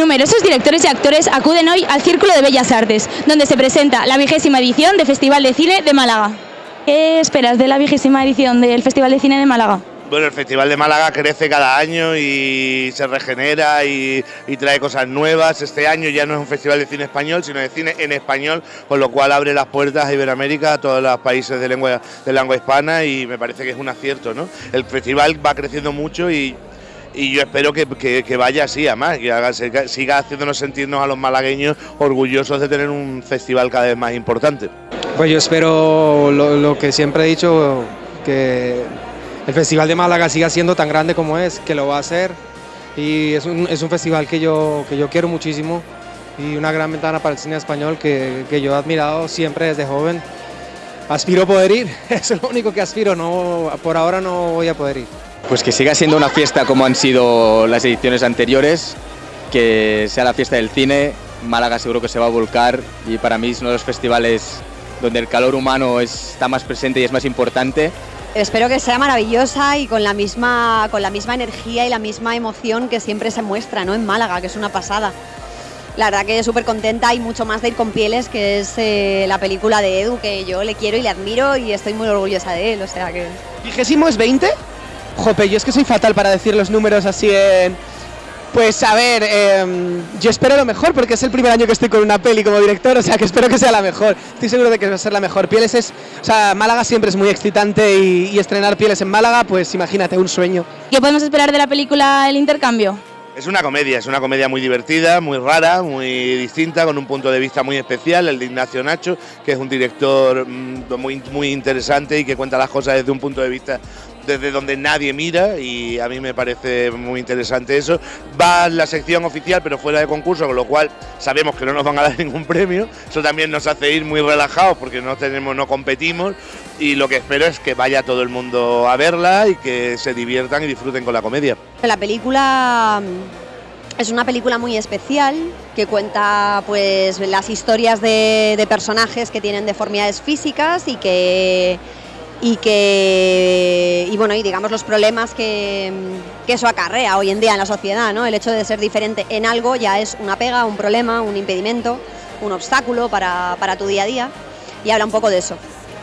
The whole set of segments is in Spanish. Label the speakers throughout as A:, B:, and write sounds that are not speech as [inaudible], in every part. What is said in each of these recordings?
A: Numerosos directores y actores acuden hoy al Círculo de Bellas Artes, donde se presenta la vigésima edición del Festival de Cine de Málaga. ¿Qué esperas de la vigésima edición del Festival de Cine de Málaga?
B: Bueno, el Festival de Málaga crece cada año y se regenera y, y, trae cosas nuevas. Este año ya no es un festival de cine español, sino de cine en español, con lo cual abre las puertas a Iberoamérica, a todos los países de lengua, de lengua hispana y me parece que es un acierto. ¿no? El festival va creciendo mucho y, y yo espero que, que, que, vaya así, además, que haga, siga haciéndonos sentirnos a los malagueños orgullosos de tener un festival cada vez más importante.
C: Pues yo espero lo, que siempre he dicho, que el Festival de Málaga siga siendo tan grande como es, que lo va a hacer. Y es un, es un festival que yo, que yo quiero muchísimo y una gran ventana para el cine español que, que yo he admirado siempre desde joven. Aspiro a poder ir, [laughs] es lo único que aspiro, no, por ahora no voy a poder ir.
D: Pues que siga siendo una fiesta como han sido las ediciones anteriores, que sea la fiesta del cine, Málaga seguro que se va a volcar y para mí es uno de los festivales donde el calor humano está más presente y es más importante.
E: Espero que sea maravillosa y con la misma, con la misma energía y la misma emoción que siempre se muestra ¿no? en Málaga, que es una pasada. La verdad que súper contenta y mucho más de ir con Pieles, que es eh, la película de Edu, que yo le quiero y le admiro y estoy muy orgullosa de él, o sea que...
F: ¿Vigésimo es 20? Jope, yo es que soy fatal para decir los números así en... Pues a ver, eh, yo espero lo mejor porque es el primer año que estoy con una peli como director, o sea que espero que sea la mejor. Estoy seguro de que va a ser la mejor. Pieles es, o sea, Málaga siempre es muy excitante y, y estrenar Pieles en Málaga, pues imagínate, un sueño.
A: ¿Qué podemos esperar de la película El Intercambio?
B: Es una comedia, es una comedia muy divertida, muy rara, muy distinta, con un punto de vista muy especial, el de Ignacio Nacho, que es un director muy, muy interesante y que cuenta las cosas desde un punto de vista desde donde nadie mira y a mí me parece muy interesante eso. Va la sección oficial pero fuera de concurso, con lo cual sabemos que no nos van a [laughs] dar ningún premio. Eso también nos hace ir muy relajados porque no tenemos, no competimos y lo que espero es que vaya todo el mundo a verla y que se diviertan y disfruten con la comedia.
E: La película es una película muy especial que cuenta pues las historias de, de personajes que tienen deformidades físicas y que y que y bueno y digamos los problemas que, que, eso acarrea hoy en día en la sociedad no el hecho de ser diferente en algo ya es una pega un problema un impedimento un obstáculo para, para tu día a día. Y habla un poco de eso.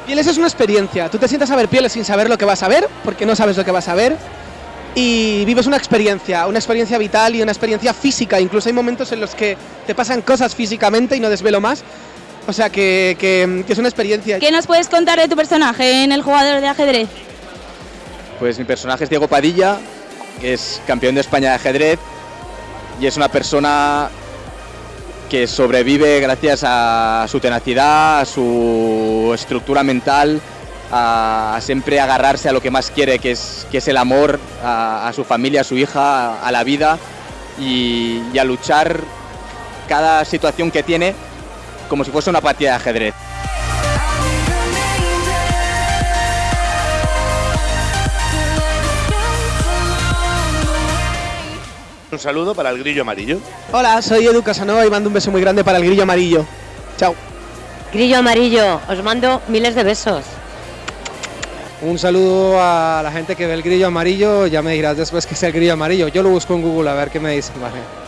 F: Pieles es una experiencia. Tú te sientas a ver Pieles sin saber lo que vas a ver porque no sabes lo que vas a ver y vives una experiencia una experiencia vital y una experiencia física. Incluso hay momentos en los que te pasan cosas físicamente y no desvelo más o sea que, que, que, es una experiencia.
A: ¿Qué nos puedes contar de tu personaje en el jugador de ajedrez?
D: Pues mi personaje es Diego Padilla, que es campeón de España de ajedrez y es una persona que sobrevive gracias a su tenacidad, a su estructura mental, a, siempre agarrarse a lo que más quiere, que es, que es el amor, a, a su familia, a su hija, a, a la vida y, y a luchar cada situación que tiene como si fuese una partida de ajedrez.
B: Un saludo para el grillo amarillo.
F: Hola, soy Edu Casanova y mando un beso muy grande para el grillo amarillo. Chao.
G: Grillo amarillo, os mando miles de besos.
C: Un saludo a la gente que ve el grillo amarillo, ya me dirás después que es el grillo amarillo. Yo lo busco en Google a ver qué me. Vale.